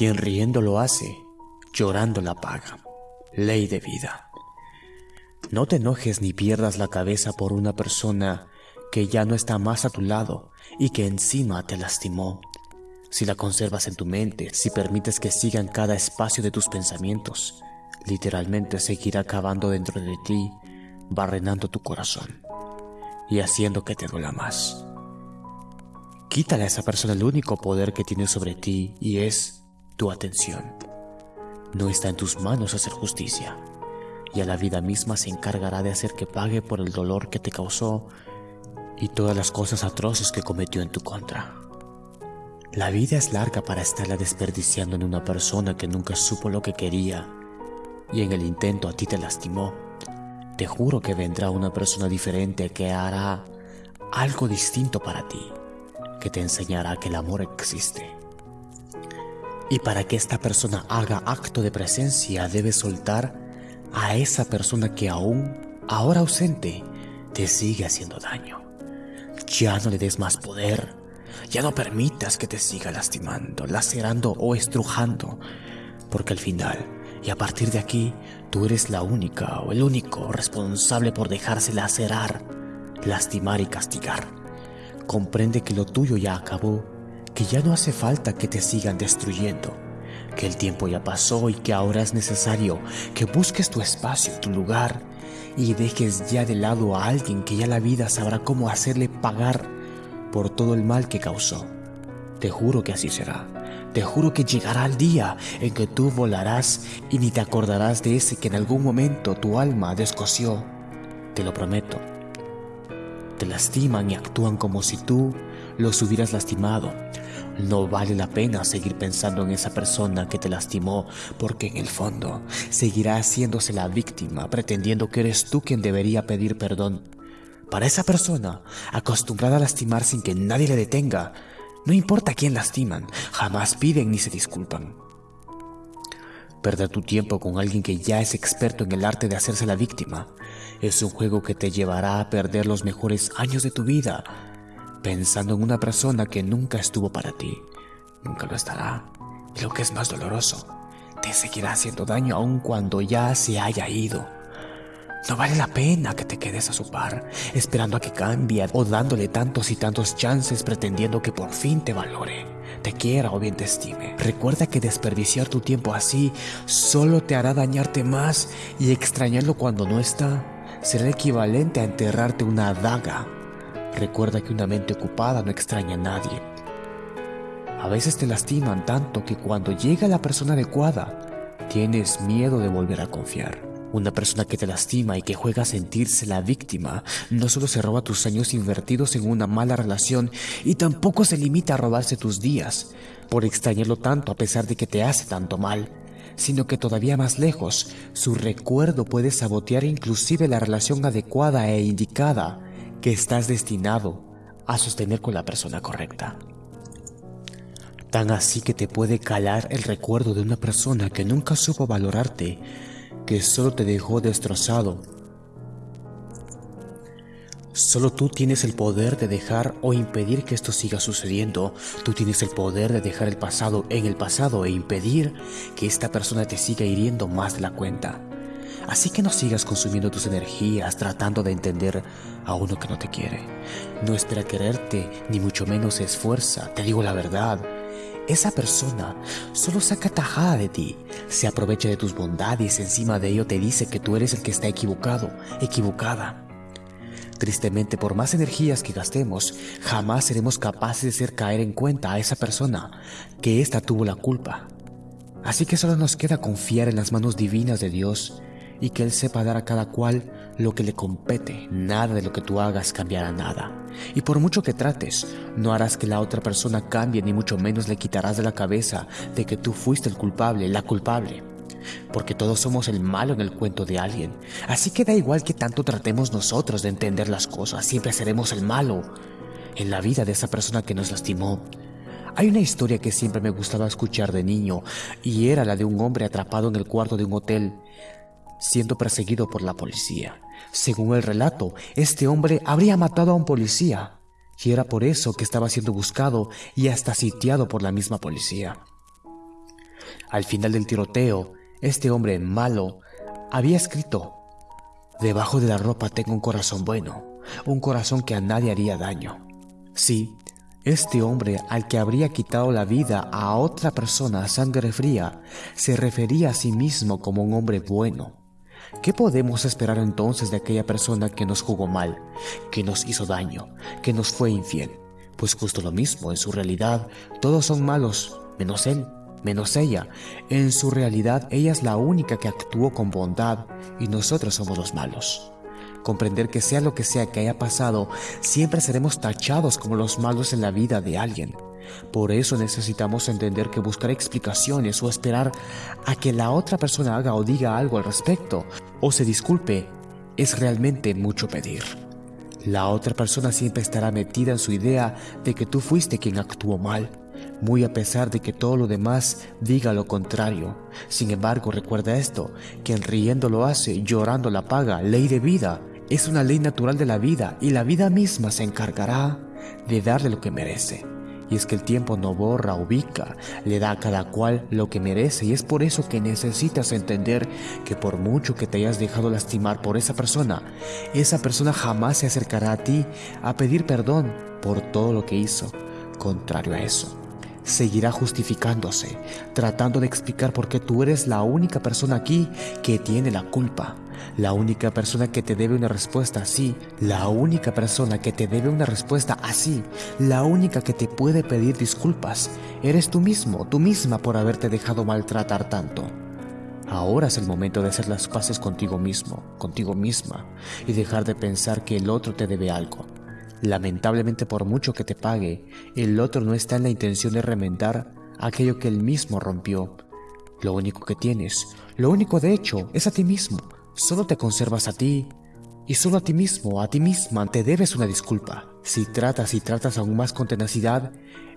Quien riendo lo hace, llorando la paga. Ley de vida. No te enojes ni pierdas la cabeza por una persona que ya no está más a tu lado y que encima te lastimó. Si la conservas en tu mente, si permites que siga en cada espacio de tus pensamientos, literalmente seguirá cavando dentro de ti, barrenando tu corazón y haciendo que te duela más. Quítale a esa persona el único poder que tiene sobre ti y es tu atención. No está en tus manos hacer justicia, y a la vida misma se encargará de hacer que pague por el dolor que te causó y todas las cosas atroces que cometió en tu contra. La vida es larga para estarla desperdiciando en una persona que nunca supo lo que quería y en el intento a ti te lastimó. Te juro que vendrá una persona diferente que hará algo distinto para ti que te enseñará que el amor existe. Y para que esta persona haga acto de presencia, debes soltar a esa persona que aún, ahora ausente, te sigue haciendo daño. Ya no le des más poder. Ya no permitas que te siga lastimando, lacerando o estrujando. Porque al final, y a partir de aquí, tú eres la única o el único responsable por dejarse lacerar, lastimar y castigar. Comprende que lo tuyo ya acabó, que ya no hace falta que te sigan destruyendo, que el tiempo ya pasó y que ahora es necesario que busques tu espacio, tu lugar y dejes ya de lado a alguien que ya la vida sabrá cómo hacerle pagar por todo el mal que causó. Te juro que así será. Te juro que llegará el día en que tú volarás y ni te acordarás de ese que en algún momento tu alma descoció. Te lo prometo te lastiman y actúan como si tú los hubieras lastimado. No vale la pena seguir pensando en esa persona que te lastimó porque en el fondo seguirá haciéndose la víctima pretendiendo que eres tú quien debería pedir perdón. Para esa persona, acostumbrada a lastimar sin que nadie le detenga, no importa quién lastiman, jamás piden ni se disculpan. Perder tu tiempo con alguien que ya es experto en el arte de hacerse la víctima es un juego que te llevará a perder los mejores años de tu vida pensando en una persona que nunca estuvo para ti, nunca lo estará. Y lo que es más doloroso, te seguirá haciendo daño aun cuando ya se haya ido. No vale la pena que te quedes a su par, esperando a que cambie o dándole tantos y tantos chances pretendiendo que por fin te valore, te quiera o bien te estime. Recuerda que desperdiciar tu tiempo así solo te hará dañarte más y extrañarlo cuando no está será equivalente a enterrarte una daga. Recuerda que una mente ocupada no extraña a nadie. A veces te lastiman tanto que cuando llega la persona adecuada, tienes miedo de volver a confiar. Una persona que te lastima y que juega a sentirse la víctima no solo se roba tus años invertidos en una mala relación y tampoco se limita a robarse tus días por extrañarlo tanto a pesar de que te hace tanto mal sino que todavía más lejos, su recuerdo puede sabotear inclusive la relación adecuada e indicada que estás destinado a sostener con la persona correcta. Tan así que te puede calar el recuerdo de una persona que nunca supo valorarte, que solo te dejó destrozado Solo tú tienes el poder de dejar o impedir que esto siga sucediendo. Tú tienes el poder de dejar el pasado en el pasado e impedir que esta persona te siga hiriendo más de la cuenta. Así que no sigas consumiendo tus energías tratando de entender a uno que no te quiere. No espera quererte, ni mucho menos esfuerza. Te digo la verdad. Esa persona solo saca tajada de ti, se aprovecha de tus bondades encima de ello te dice que tú eres el que está equivocado, equivocada. Tristemente, por más energías que gastemos, jamás seremos capaces de hacer caer en cuenta a esa persona que ésta tuvo la culpa. Así que solo nos queda confiar en las manos divinas de Dios y que Él sepa dar a cada cual lo que le compete. Nada de lo que tú hagas cambiará nada. Y por mucho que trates, no harás que la otra persona cambie ni mucho menos le quitarás de la cabeza de que tú fuiste el culpable, la culpable porque todos somos el malo en el cuento de alguien. Así que da igual que tanto tratemos nosotros de entender las cosas, siempre seremos el malo en la vida de esa persona que nos lastimó. Hay una historia que siempre me gustaba escuchar de niño y era la de un hombre atrapado en el cuarto de un hotel siendo perseguido por la policía. Según el relato, este hombre habría matado a un policía y era por eso que estaba siendo buscado y hasta sitiado por la misma policía. Al final del tiroteo, este hombre malo había escrito, Debajo de la ropa tengo un corazón bueno, un corazón que a nadie haría daño. Sí, este hombre al que habría quitado la vida a otra persona a sangre fría se refería a sí mismo como un hombre bueno. ¿Qué podemos esperar entonces de aquella persona que nos jugó mal, que nos hizo daño, que nos fue infiel? Pues justo lo mismo, en su realidad todos son malos, menos él, menos ella. En su realidad ella es la única que actuó con bondad y nosotros somos los malos comprender que sea lo que sea que haya pasado, siempre seremos tachados como los malos en la vida de alguien. Por eso necesitamos entender que buscar explicaciones o esperar a que la otra persona haga o diga algo al respecto o se disculpe es realmente mucho pedir. La otra persona siempre estará metida en su idea de que tú fuiste quien actuó mal, muy a pesar de que todo lo demás diga lo contrario. Sin embargo, recuerda esto, quien riendo lo hace, llorando la paga, ley de vida es una ley natural de la vida y la vida misma se encargará de darle lo que merece. Y es que el tiempo no borra, ubica, le da a cada cual lo que merece y es por eso que necesitas entender que por mucho que te hayas dejado lastimar por esa persona, esa persona jamás se acercará a ti a pedir perdón por todo lo que hizo. Contrario a eso, seguirá justificándose, tratando de explicar por qué tú eres la única persona aquí que tiene la culpa, la única persona que te debe una respuesta así, la única persona que te debe una respuesta así, la única que te puede pedir disculpas, eres tú mismo, tú misma por haberte dejado maltratar tanto. Ahora es el momento de hacer las paces contigo mismo, contigo misma, y dejar de pensar que el otro te debe algo. Lamentablemente por mucho que te pague, el otro no está en la intención de remendar aquello que él mismo rompió. Lo único que tienes, lo único de hecho, es a ti mismo. Solo te conservas a ti. Y solo a ti mismo, a ti misma, te debes una disculpa. Si tratas y tratas aún más con tenacidad,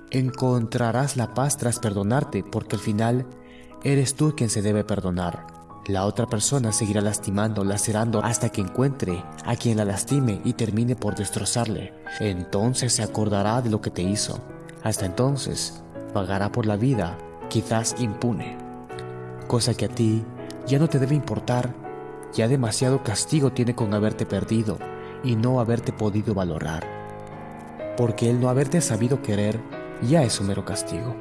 encontrarás la paz tras perdonarte, porque al final eres tú quien se debe perdonar. La otra persona seguirá lastimando, lacerando hasta que encuentre a quien la lastime y termine por destrozarle. Entonces se acordará de lo que te hizo. Hasta entonces pagará por la vida, quizás impune. Cosa que a ti ya no te debe importar, ya demasiado castigo tiene con haberte perdido y no haberte podido valorar. Porque el no haberte sabido querer ya es un mero castigo.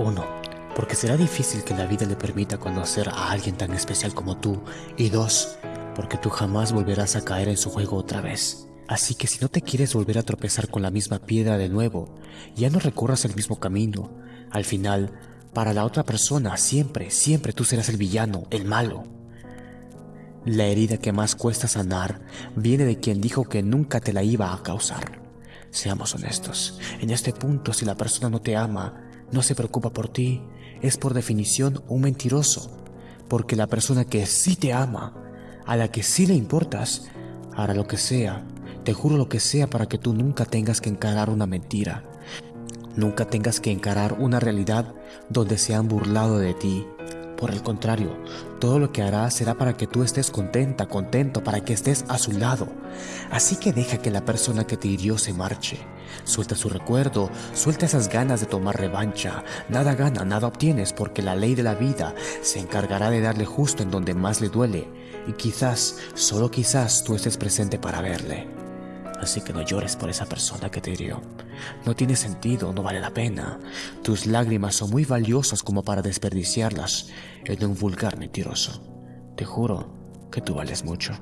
1 porque será difícil que la vida le permita conocer a alguien tan especial como tú, y dos, porque tú jamás volverás a caer en su juego otra vez. Así que si no te quieres volver a tropezar con la misma piedra de nuevo, ya no recorras el mismo camino. Al final, para la otra persona, siempre, siempre tú serás el villano, el malo. La herida que más cuesta sanar viene de quien dijo que nunca te la iba a causar. Seamos honestos, en este punto si la persona no te ama, no se preocupa por ti, es por definición un mentiroso, porque la persona que sí te ama, a la que sí le importas, hará lo que sea, te juro lo que sea para que tú nunca tengas que encarar una mentira, nunca tengas que encarar una realidad donde se han burlado de ti. Por el contrario, todo lo que hará será para que tú estés contenta, contento, para que estés a su lado. Así que deja que la persona que te hirió se marche. Suelta su recuerdo, suelta esas ganas de tomar revancha. Nada gana, nada obtienes porque la ley de la vida se encargará de darle justo en donde más le duele. Y quizás, solo quizás tú estés presente para verle. Así que no llores por esa persona que te hirió. No tiene sentido, no vale la pena. Tus lágrimas son muy valiosas como para desperdiciarlas en un vulgar mentiroso. Te juro que tú vales mucho.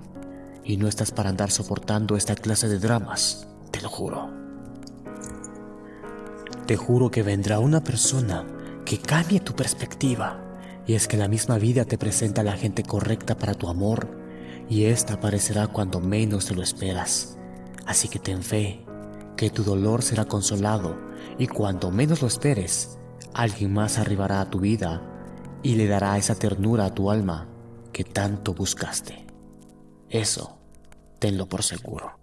Y no estás para andar soportando esta clase de dramas, te lo juro. Te juro que vendrá una persona que cambie tu perspectiva. Y es que la misma vida te presenta a la gente correcta para tu amor. Y esta aparecerá cuando menos te lo esperas. Así que ten fe, que tu dolor será consolado. Y cuando menos lo esperes, alguien más arribará a tu vida y le dará esa ternura a tu alma que tanto buscaste. Eso, tenlo por seguro.